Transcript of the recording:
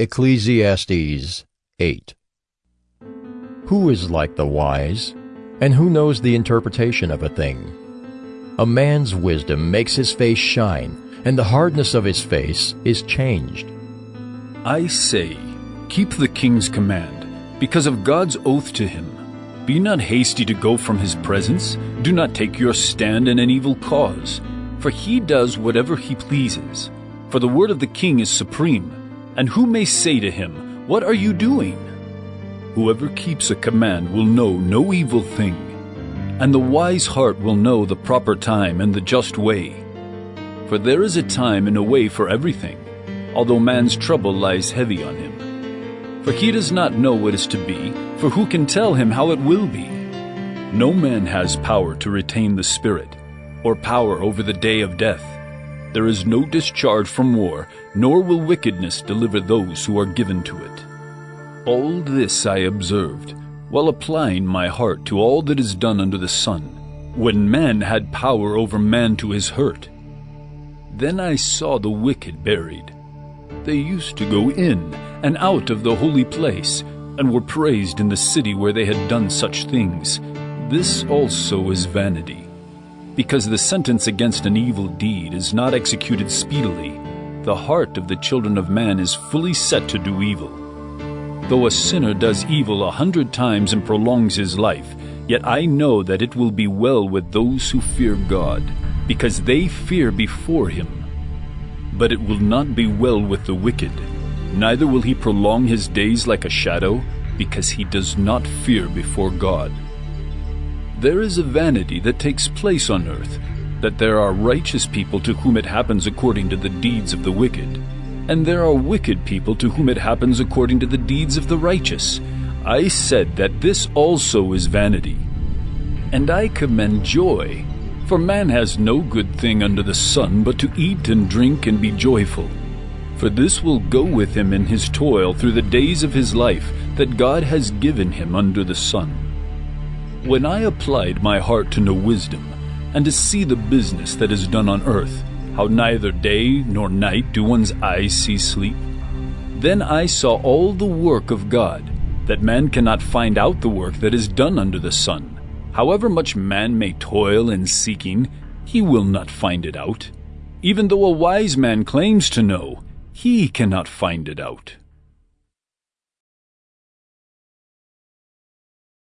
Ecclesiastes 8 Who is like the wise, and who knows the interpretation of a thing? A man's wisdom makes his face shine, and the hardness of his face is changed. I say, keep the king's command, because of God's oath to him. Be not hasty to go from his presence. Do not take your stand in an evil cause, for he does whatever he pleases. For the word of the king is supreme, and who may say to him, What are you doing? Whoever keeps a command will know no evil thing, and the wise heart will know the proper time and the just way. For there is a time and a way for everything, although man's trouble lies heavy on him. For he does not know what is to be, for who can tell him how it will be? No man has power to retain the Spirit, or power over the day of death. There is no discharge from war, nor will wickedness deliver those who are given to it. All this I observed, while applying my heart to all that is done under the sun, when man had power over man to his hurt. Then I saw the wicked buried. They used to go in and out of the holy place, and were praised in the city where they had done such things. This also is vanity because the sentence against an evil deed is not executed speedily, the heart of the children of man is fully set to do evil. Though a sinner does evil a hundred times and prolongs his life, yet I know that it will be well with those who fear God, because they fear before him. But it will not be well with the wicked, neither will he prolong his days like a shadow, because he does not fear before God. There is a vanity that takes place on earth, that there are righteous people to whom it happens according to the deeds of the wicked, and there are wicked people to whom it happens according to the deeds of the righteous. I said that this also is vanity. And I commend joy, for man has no good thing under the sun but to eat and drink and be joyful. For this will go with him in his toil through the days of his life that God has given him under the sun. When I applied my heart to know wisdom, and to see the business that is done on earth, how neither day nor night do one's eyes see sleep, then I saw all the work of God, that man cannot find out the work that is done under the sun. However much man may toil in seeking, he will not find it out. Even though a wise man claims to know, he cannot find it out.